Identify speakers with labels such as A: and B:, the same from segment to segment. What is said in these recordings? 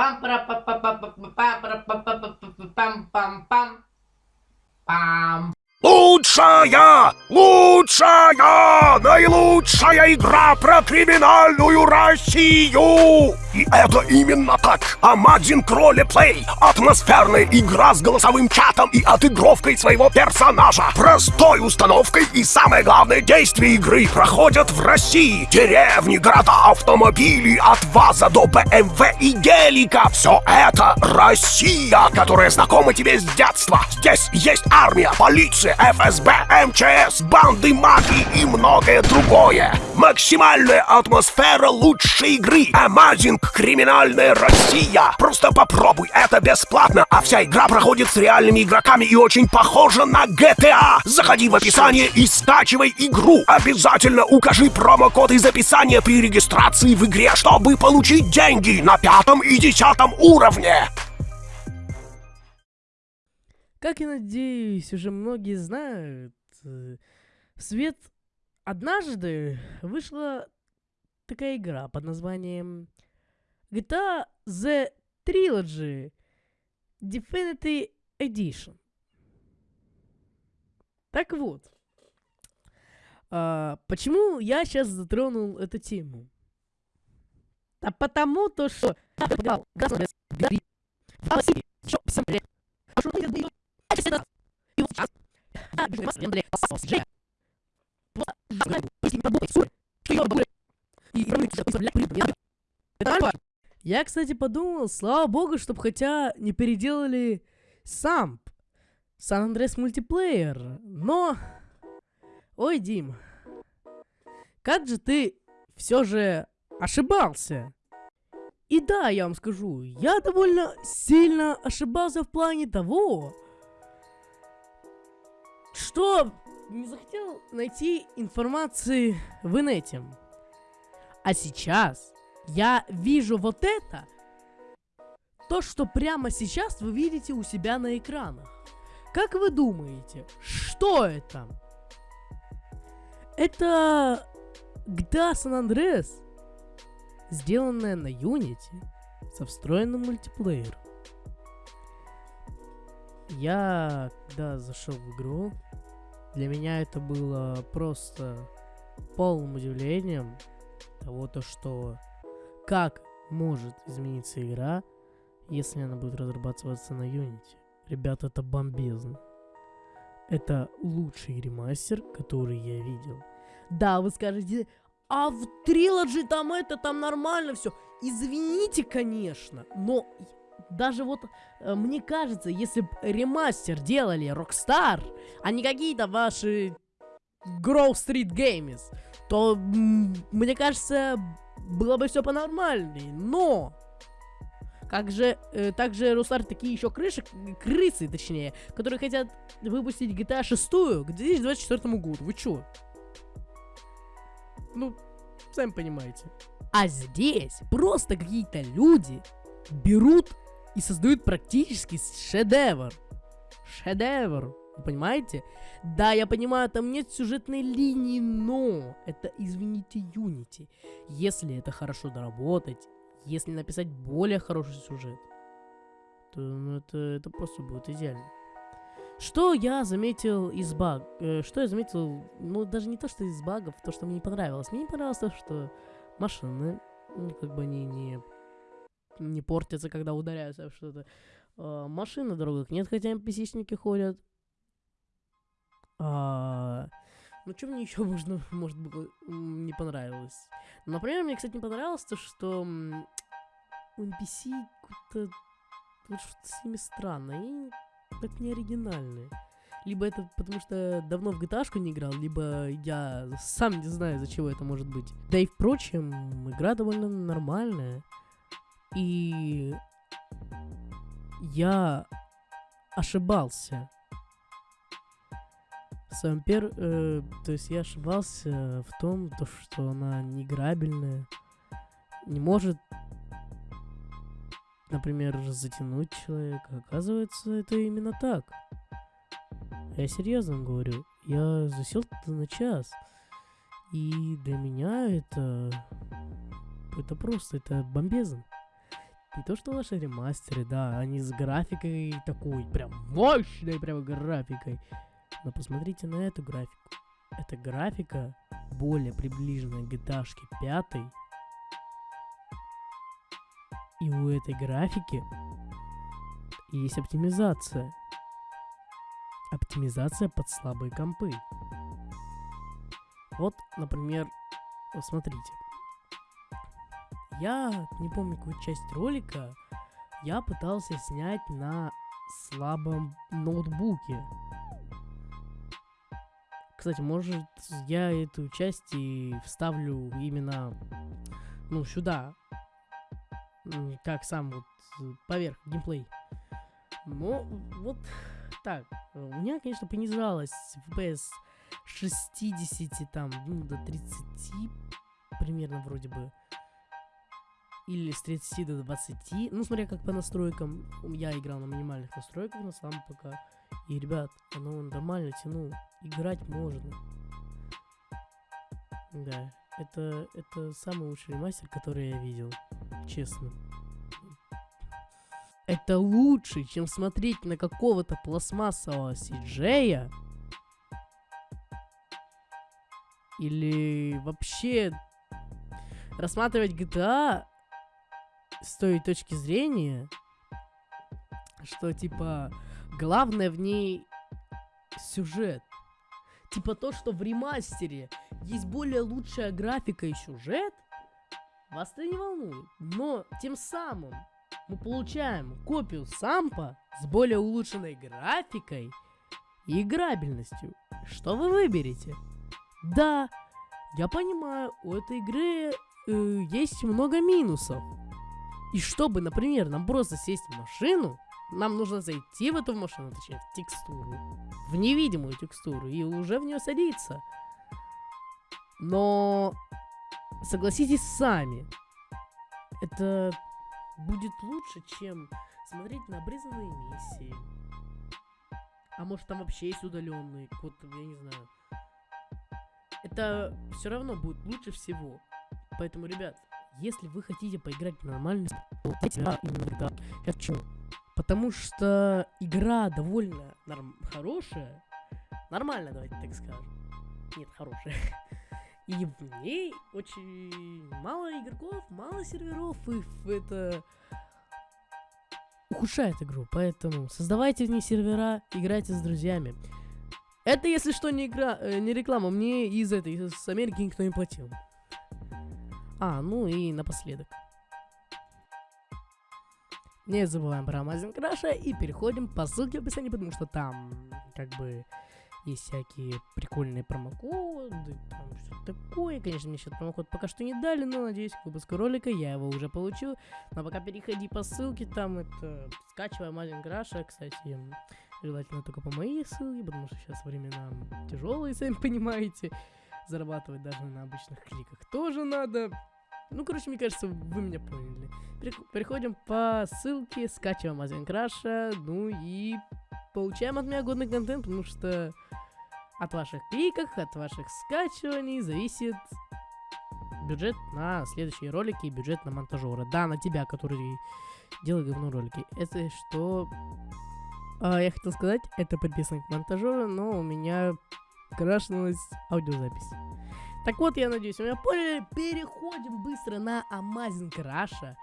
A: пам пара па па па па пам пара па па па па пам пам пам пам
B: Лучшая! Лучшая! Наилучшая игра про криминальную Россию! И это именно так! Amazing Ролеплей! Атмосферная игра с голосовым чатом и отыгровкой своего персонажа! Простой установкой и самое главное действие игры проходят в России! Деревни, города, автомобили от ВАЗа до БМВ и гелика! Все это Россия, которая знакома тебе с детства! Здесь есть армия, полиция, ФСБ, МЧС, банды магии и многое другое. Максимальная атмосфера лучшей игры. Amazing Криминальная Россия. Просто попробуй, это бесплатно, а вся игра проходит с реальными игроками и очень похожа на GTA. Заходи в описание и скачивай игру. Обязательно укажи промокод из описания при регистрации в игре, чтобы получить деньги на пятом и десятом уровне.
C: Как я надеюсь, уже многие знают, э, свет однажды вышла такая игра под названием GTA The Trilogy Definitive Edition. Так вот, а, почему я сейчас затронул эту тему? А потому то, что я поиграл в Gas Gas еще 7 лет. Что я это всегда. И. Я кстати, подумал, слава богу, чтобы хотя не переделали сам Сан Андрес мультиплеер. Но... Ой, Дим, как же ты все же ошибался? И да, я вам скажу, я довольно сильно ошибался в плане того, что не захотел найти информации в инете. А сейчас я вижу вот это, то, что прямо сейчас вы видите у себя на экранах. Как вы думаете, что это? Это GTA San Andreas, сделанная на Unity со встроенным мультиплеером. Я, когда зашел в игру, для меня это было просто полным удивлением того, то, что как может измениться игра, если она будет разрабатываться на Unity. Ребята, это бомбезно. Это лучший ремастер, который я видел. Да, вы скажете, а в Trilogy там это, там нормально все. Извините, конечно, но даже вот э, мне кажется, если бы ремастер делали Rockstar, а не какие-то ваши Grove Street Games, то мне кажется, было бы все по-нормальней. Но как же, э, также Rockstar такие еще крыши, крысы, точнее, которые хотят выпустить GTA 6 к 2024 году. Вы чё? Ну, сами понимаете. А здесь просто какие-то люди берут и создают практически шедевр. Шедевр. Вы понимаете? Да, я понимаю, там нет сюжетной линии, но это, извините, Unity. Если это хорошо доработать, если написать более хороший сюжет, то ну, это, это просто будет идеально. Что я заметил из баг... Э, что я заметил, ну, даже не то, что из багов, то, что мне не понравилось. Мне не понравилось то, что машины, ну, как бы они не не портятся, когда ударяются в что-то. А, машин на дорогах нет, хотя NPC-шники ходят. А, ну, что мне еще можно, может быть, не понравилось? Например, мне, кстати, не понравилось то, что у NPC как-то вот что-то с ними странно, и как не оригинальные. Либо это потому что давно в GTA не играл, либо я сам не знаю, за чего это может быть. Да и впрочем, игра довольно нормальная. И я ошибался. Сампер, э, то есть я ошибался в том, то, что она неграбельная, не может, например, затянуть человека. Оказывается, это именно так. Я серьезно говорю. Я засел на час. И для меня это... Это просто, это бомбезно. не то что ваши ремастеры, да, они с графикой такой, прям мощной прям графикой. Но посмотрите на эту графику. Эта графика более приближена к GTA 5. И у этой графики есть оптимизация. Оптимизация под слабые компы. Вот, например, вот смотрите. Я не помню какую часть ролика я пытался снять на слабом ноутбуке. Кстати, может, я эту часть и вставлю именно, ну, сюда, как сам вот поверх геймплей. Но вот так. У меня, конечно, понижалось FPS 60 там, ну, до 30 примерно вроде бы. Или с 30 до 20. Ну, смотря как по настройкам. Я играл на минимальных настройках на самом пока. И, ребят, оно нормально тянул. Играть можно. Да, это, это самый лучший ремастер, который я видел. Честно. Это лучше, чем смотреть на какого-то пластмассового сиджея. Или вообще рассматривать GTA с той точки зрения, что типа главное в ней сюжет. Типа то, что в ремастере есть более лучшая графика и сюжет, вас это не волнует. Но тем самым мы получаем копию сампа с более улучшенной графикой и играбельностью. Что вы выберете? Да, я понимаю, у этой игры э, есть много минусов. И чтобы, например, нам просто сесть в машину, нам нужно зайти в эту машину, точнее, в текстуру, в невидимую текстуру, и уже в нее садиться. Но согласитесь сами, это будет лучше, чем смотреть на обрезанные миссии. А может там вообще есть удаленный код, я не знаю. Это все равно будет лучше всего. Поэтому, ребят, если вы хотите поиграть в нормальный игра именно в? Потому что игра довольно норм хорошая. Нормально, давайте так скажем. Нет, хорошая. И в ней очень мало игроков, мало серверов, и это ухудшает игру. Поэтому создавайте в ней сервера, играйте с друзьями. Это, если что, не, игра, э, не реклама. Мне из этой, из Америки никто не платил. А, ну и напоследок. Не забываем про Amazon Crash и переходим по ссылке в описании, потому что там как бы есть всякие прикольные промокоды, там что такое. Конечно, мне сейчас промокод пока что не дали, но надеюсь, к выпуску ролика я его уже получу. Но пока переходи по ссылке, там это скачивай Amazon Crash, кстати, желательно только по моей ссылке, потому что сейчас времена тяжелые, сами понимаете. Зарабатывать даже на обычных кликах тоже надо. Ну, короче, мне кажется, вы меня поняли. Переходим по ссылке, скачиваем Азиан Краша, ну и получаем от меня годный контент, потому что от ваших кликов, от ваших скачиваний зависит бюджет на следующие ролики и бюджет на монтажера. Да, на тебя, который делает говно ролики. Это что... А, я хотел сказать, это подписано к монтажеру, но у меня крашнулась аудиозапись. Так вот, я надеюсь, вы меня поняли. Переходим быстро на Amazing Crash.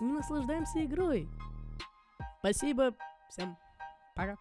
C: И наслаждаемся игрой. Спасибо. Всем пока.